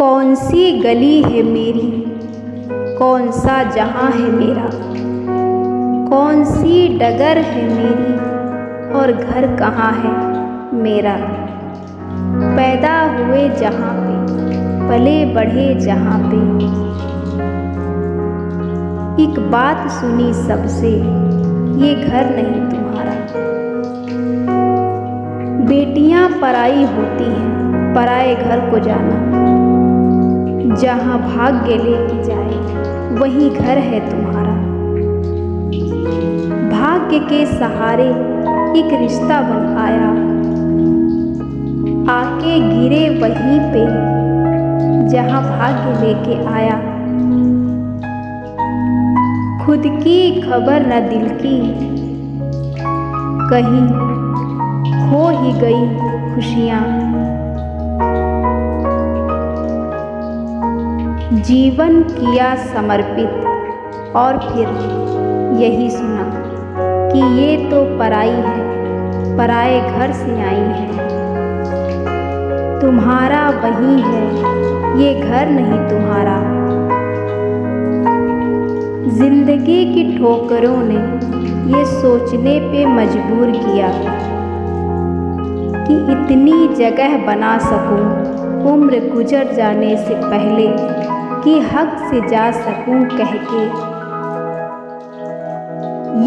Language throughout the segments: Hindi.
कौन सी गली है मेरी? कौन सा जहाँ है मेरा? कौन सी डगर है मेरी? और घर कहाँ है मेरा? पैदा हुए जहाँ पे, पले बढ़े जहाँ पे। एक बात सुनी सबसे, ये घर नहीं तुम्हारा। बेटियाँ पराई होती हैं, पराए घर को जाना। जहाँ भाग्य लेके जाए, वही घर है तुम्हारा। भाग्य के सहारे एक रिश्ता बन आया। आके गिरे वहीं पे, जहाँ भाग्य लेके आया। खुद की खबर न दिल की, कहीं खो ही गई खुशियाँ। जीवन किया समर्पित। और फिर यही सुना कि ये तो पराई है, पराए घर से आई है। तुम्हारा वही है, ये घर नहीं तुम्हारा। ज़िंदगी की ठोकरों ने ये सोचने पे मजबूर किया कि इतनी जगह बना सकूँ, उम्र गुजर जाने से पहले कि हक से जा सकूँ कह के।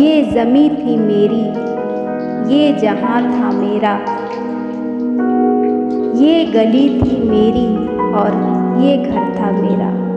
ये ज़मी थी मेरी, ये जहाँ था मेरा। ये गली थी मेरी और ये घर था मेरा।